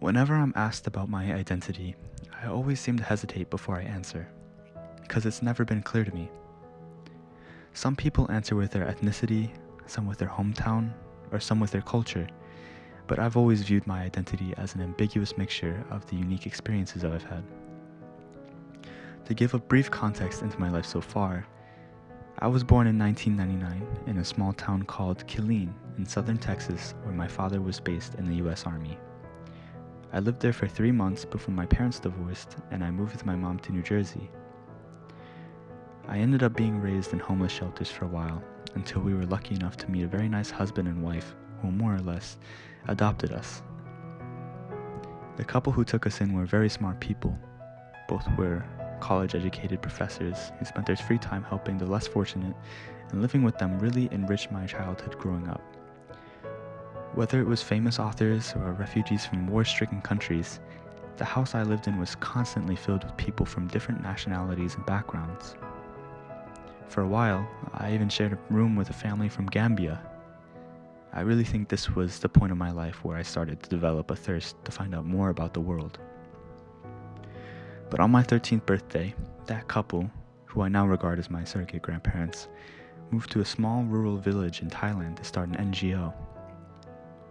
Whenever I'm asked about my identity, I always seem to hesitate before I answer, because it's never been clear to me. Some people answer with their ethnicity, some with their hometown, or some with their culture, but I've always viewed my identity as an ambiguous mixture of the unique experiences I've had. To give a brief context into my life so far, I was born in 1999 in a small town called Killeen in southern Texas, where my father was based in the US Army. I lived there for three months before my parents divorced and I moved with my mom to New Jersey. I ended up being raised in homeless shelters for a while until we were lucky enough to meet a very nice husband and wife who more or less adopted us. The couple who took us in were very smart people. Both were college educated professors who spent their free time helping the less fortunate, and living with them really enriched my childhood growing up. Whether it was famous authors or refugees from war stricken countries, the house I lived in was constantly filled with people from different nationalities and backgrounds. For a while, I even shared a room with a family from Gambia. I really think this was the point of my life where I started to develop a thirst to find out more about the world. But on my 13th birthday, that couple, who I now regard as my surrogate grandparents, moved to a small rural village in Thailand to start an NGO.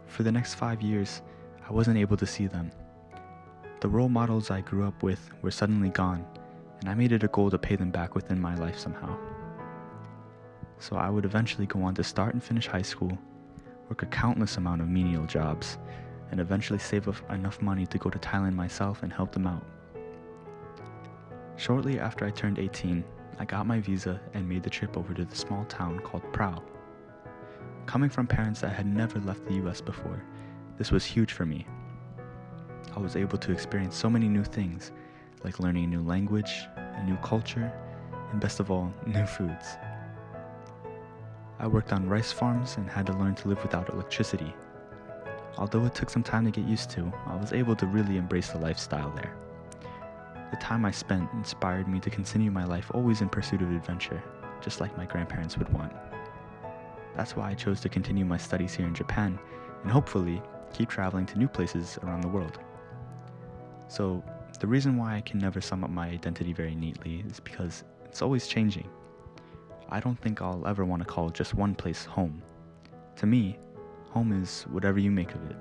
For the next five years, I wasn't able to see them. The role models I grew up with were suddenly gone, and I made it a goal to pay them back within my life somehow. So I would eventually go on to start and finish high school, work a countless amount of menial jobs, and eventually save up enough money to go to Thailand myself and help them out. Shortly after I turned 18, I got my visa and made the trip over to the small town called Prao. Coming from parents that had never left the US before, this was huge for me. I was able to experience so many new things, like learning a new language, a new culture, and best of all, new foods. I worked on rice farms and had to learn to live without electricity. Although it took some time to get used to, I was able to really embrace the lifestyle there. The time I spent inspired me to continue my life always in pursuit of adventure, just like my grandparents would want. That's why I chose to continue my studies here in Japan and hopefully keep traveling to new places around the world. So, the reason why I can never sum up my identity very neatly is because it's always changing. I don't think I'll ever want to call just one place home. To me, home is whatever you make of it.